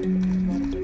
Gracias,